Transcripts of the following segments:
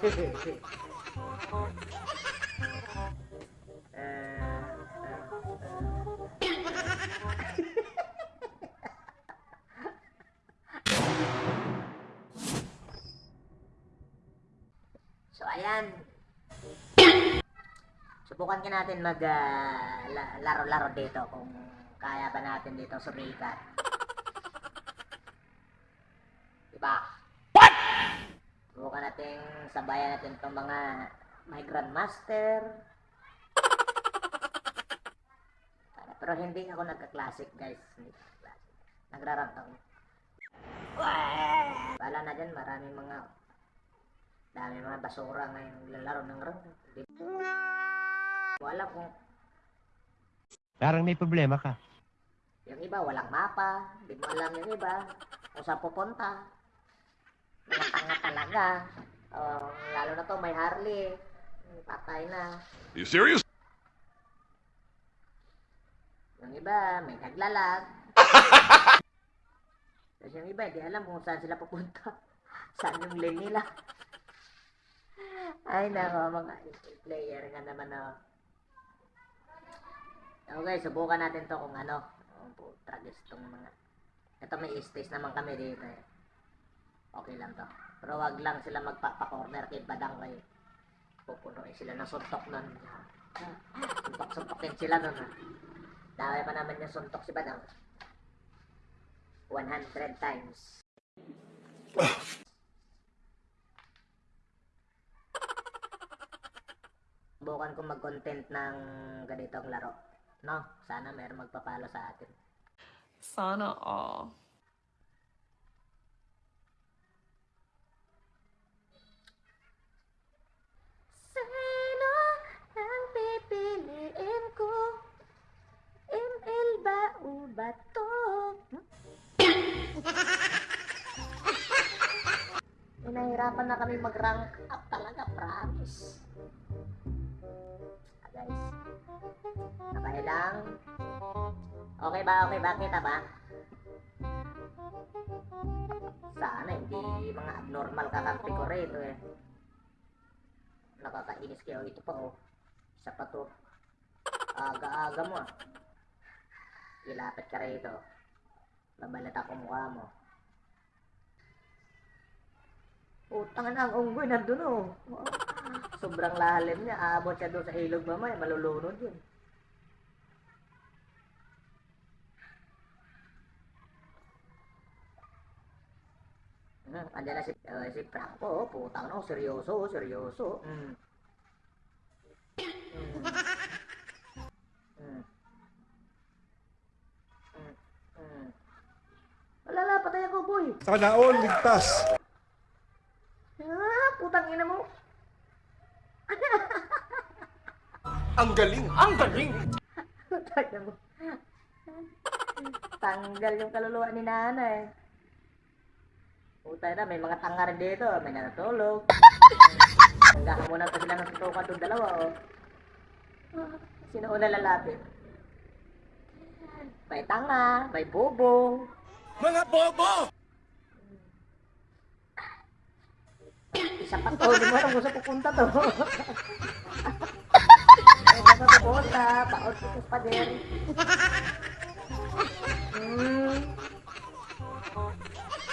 So, ayan. Subukan ka natin mag la- laro-laro dito kung kaya ba natin dito sumikat. Diba? Subukan natin sabayan natin itong mga may grandmaster. Pero hindi ako nagka-classic guys. Hindi classic. Nagrarant ako. Wala na dyan, maraming mga dami mga basura ngayon naglalaro ng rank. Alam kung Parang may problema ka. yung iba walang mapa, hindi mo alam yung iba kung saan pupunta. Mga tanga talaga. Oh, lalo na to may Harley. Patay na. You serious? Yung iba, may naglalag. Tapos yung iba, hindi alam kung saan sila pupunta. saan yung lane nila. Ay, nako, mga player nga naman na. Okay, subukan natin to kung ano. Oh, putragis tong mga. Ito may space naman kami dito eh. Okay lang to. Pero wag lang sila magpapakorner kay Badang kayo. Pupunuin sila ng suntok nun. Suntok-suntokin sila nun ha. Dami pa naman yung suntok si Badang. 100 times. Subukan ko mag-content ng ganitong laro. No? Sana mayroong magpapalo sa atin. Sana all. Sino ang pipiliin ko? ML ba o ba to? Nahirapan na kami mag-rank up talaga, promise. Ah, guys. Okay lang. Okay ba? Okay ba? Kita ba? Sana hindi mga abnormal kakampi ko rito eh. Nakakainis kayo. Ito pa oh. Isa pa to. Aga-aga mo ah. Ilapit ka rito. Babalata ko mukha mo. Utang na ang unggoy nandun oh. Wow. Sobrang lalim niya. Aabot siya doon sa ilog mamaya. Malulunod yun. Hmm, andyan na si, uh, si Franco, oh, putang na, oh, seryoso, oh, seryoso. Mm. Sana all ligtas. Ah, putang ina mo. Ang galing, ang galing. Tayo mo. Tanggal yung kaluluwa ni nanay. Puta na, may mga tanga rin dito. May natutulog. Naghahamunan pa sila ng tutukan itong dalawa, oh. Sino una lalapit? May tanga, may bobo. Mga bobo! Isa pa to, di mo alam kung saan pupunta to. Ay, saan pupunta? Paot ko sa pader. Hmm.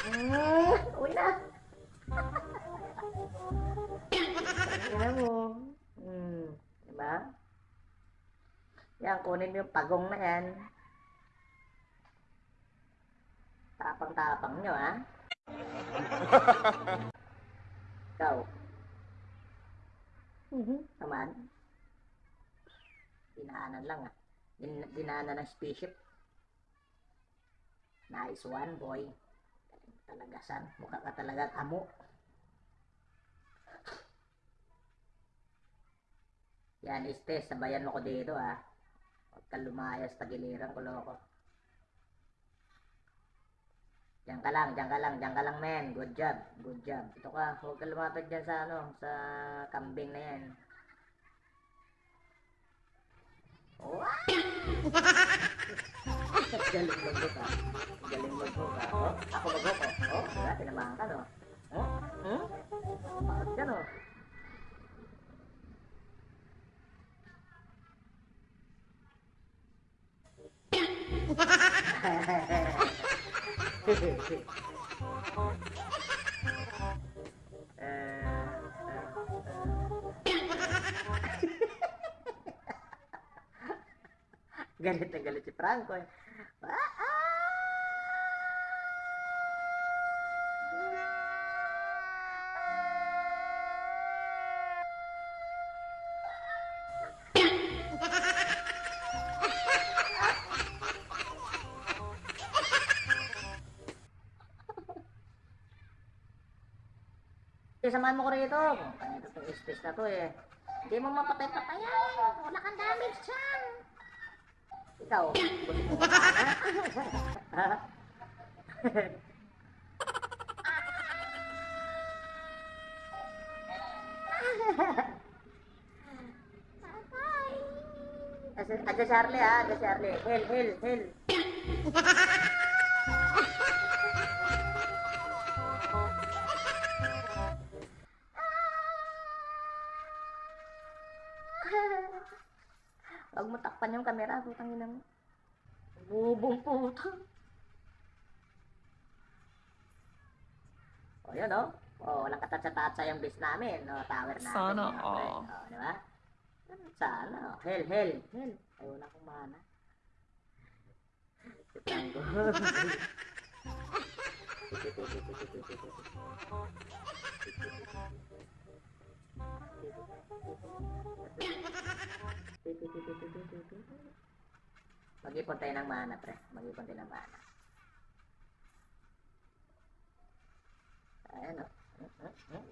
Hmm. Uwi na. Tingnan mo. Hmm. Diba? Yan, kunin mo yung pagong na yan. Tapang-tapang nyo, ha? Ikaw. Mhm. Naman. Dinaanan lang ah. Din dinaanan ng spaceship. Nice one, boy. Talaga san. Mukha ka talagang amo. Yan, este, sabayan mo ko dito ah. Huwag ka lumayas, tagiliran ko loko. Diyan ka lang, diyan ka lang, diyan ka lang men. Good job, good job. Ito ka, huwag ka lumapit dyan sa ano, sa kambing na yan. Oh! Galing mo ko ka. Galing mo ko ka. Oh, ako bago ko. Oh, wala, tinamahan ka no. Oh, hmm? Bakit ka no? Ha ha ha galit na galit si Franco eh. Eh, samahan mo ko rito. Kaya ito space na to eh. Hindi mo mapatay-patay. Wala kang damage dyan. Ikaw? Ha? Adja Charlie ha, Adja Charlie. Hel, hel, hel. Huwag mo takpan yung camera, putang ina mo. Bubong puta. O, yun, o. O, walang katatsa-tatsa yung base namin. O, tower namin. Sana pre. all. O, di ba? Sana. O, hell, hell, hell. Ay, wala akong mana. Si Tango. Mag-ipon tayo ng mana, pre. Mag-ipon tayo ng mana. Ayan, o.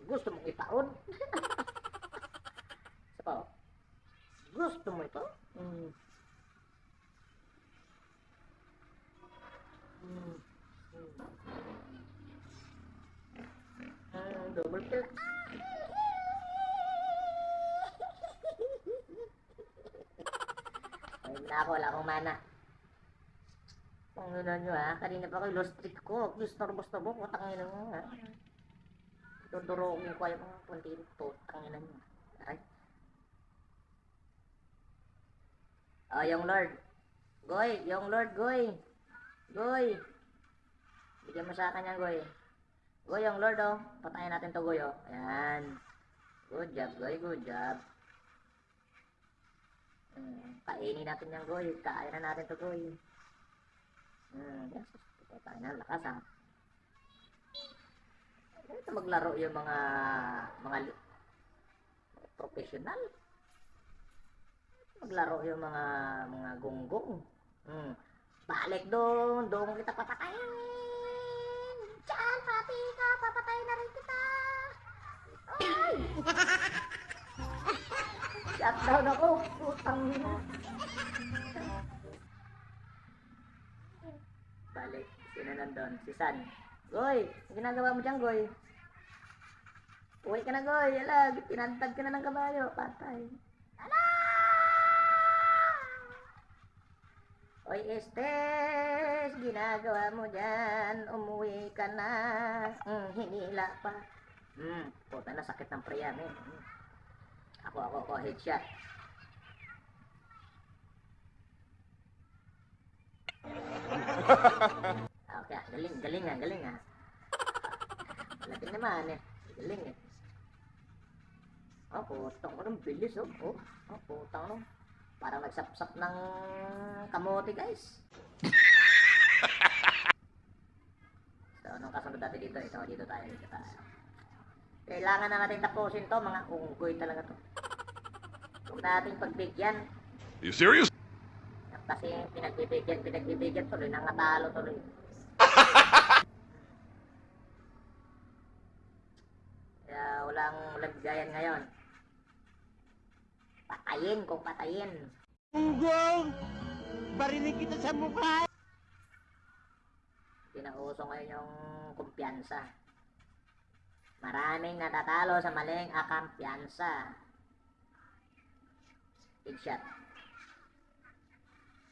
Gusto mong itaon? Isa pa. Gusto mo ito? Na ako, wala akong mana. Ano nyo ha, kanina pa ko lost streak ko. Gusto-gusto mo, putang ina mo ha. Dudurogin ko yung mga puntin to, tangina nyo. Ay. Oh, yung Lord. Goy, yung Lord, Goy. Goy. Bigyan mo sa akin Goy. Goy, yung Lord, oh. Patayin natin to, Goy, oh. Ayan. Good job, Goy. Good job. Hmm, kainin natin yan, Goy. Kain na natin to, Goy. Hmm, yes. Tayo na, lakas, ha. Ito maglaro yung mga mga professional. Maglaro yung mga mga gonggong. Hmm. Balik doon, doon kita papatayin. Diyan, pati ka, papatayin na rin kita. Ay! Shutdown ako, putang ina. Balik, sino nandun? Si San. Goy, ginagawa mo dyan, Goy? Uwi ka na, Goy. Ala, pinantad ka na ng kabayo. Patay. Ala! Oy, Estes, ginagawa mo dyan. Umuwi ka na. Mm, hinila pa. Hmm, puta na, sakit ng priyan eh. Ako, ako, ako, headshot. Okay, galing, galing ah, galing ah. Malapit naman eh. Galing eh. Oh, putang ko ng bilis oh. Oh, oh putang no. Parang nagsapsap ng kamote guys. so, anong kasunod natin dito? Ito, dito tayo, dito tayo. Kailangan na natin tapusin to, mga unggoy talaga to. Huwag natin pagbigyan. You serious? Kasi pinagbibigyan, pinagbibigyan tuloy, nangatalo tuloy. Kaya walang bigayan ngayon. Patayin kung patayin. Unggong! Barinig kita sa mukha! Pinauso ngayon yung kumpiyansa. Maraming natatalo sa maling akampiyansa. Big shot.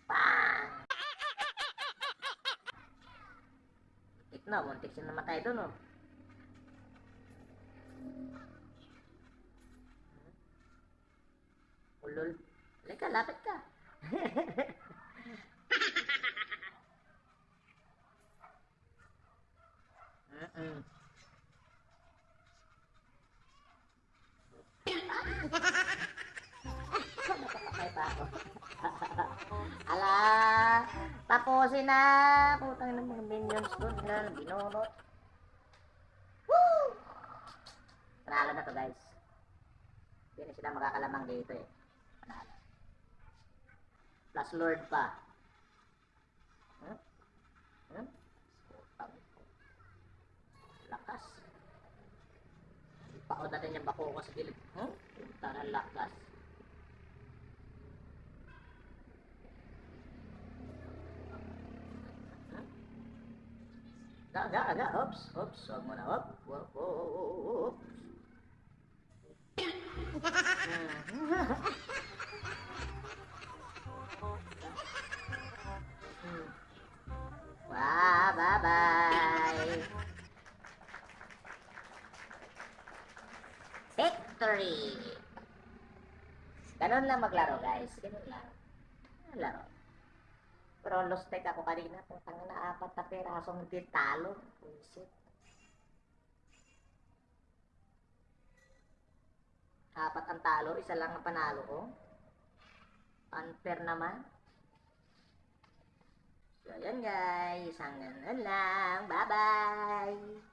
Bang! Muntik na, muntik siya namatay doon, oh. Ulol. Alay ka, lapit ka. Mm-mm. Tapusin na. Putang ng mga minions doon na binunot. Woo! Panalo na to guys. Hindi na sila makakalamang dito eh. Panalo. Plus Lord pa. Hmm? Hmm? Lakas. Paod natin yung bako ko sa gilid. Hmm? Ng lakas. Hmm? Aga, aga, aga. Oops, oops. Huwag mo na. Op. Wow, bye-bye. Victory! Ganun lang maglaro, guys. Ganun lang. Laro. Pero lost tech ako kanina. Putang apat na perasong hindi talo. Buisit. Apat ang talo, isa lang ang panalo ko. Unfair naman. So, yan guys. Hanggang lang. Bye-bye!